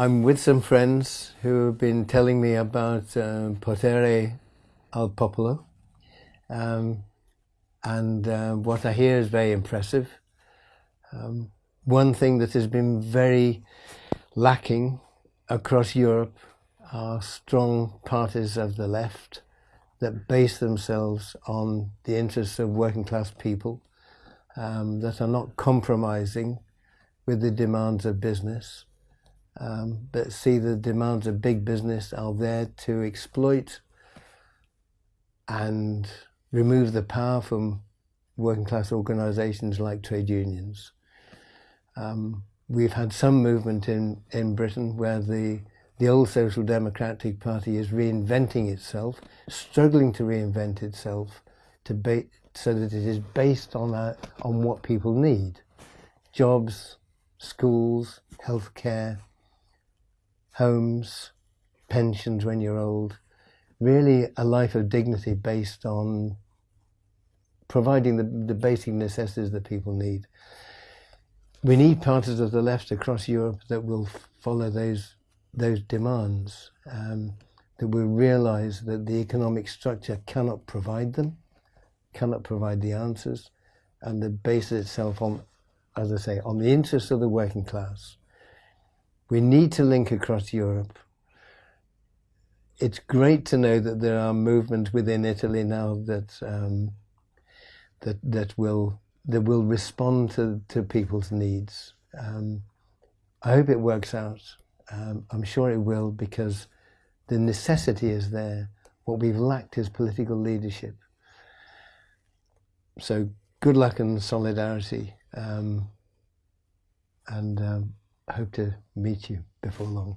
I'm with some friends who have been telling me about um, Potere al Popolo. Um, and uh, what I hear is very impressive. Um, one thing that has been very lacking across Europe are strong parties of the left that base themselves on the interests of working class people, um, that are not compromising with the demands of business, um, but see the demands of big business are there to exploit and remove the power from working class organisations like trade unions. Um, we've had some movement in, in Britain where the, the old Social Democratic Party is reinventing itself, struggling to reinvent itself to so that it is based on, a, on what people need. Jobs, schools, healthcare, homes, pensions when you're old, really a life of dignity based on providing the, the basic necessities that people need. We need parties of the left across Europe that will follow those those demands, um, that will realise that the economic structure cannot provide them, cannot provide the answers, and that bases itself on, as I say, on the interests of the working class. We need to link across Europe it's great to know that there are movements within Italy now that um, that that will that will respond to, to people's needs. Um, I hope it works out. Um, I'm sure it will because the necessity is there. What we've lacked is political leadership. So good luck and solidarity, um, and um, hope to meet you before long.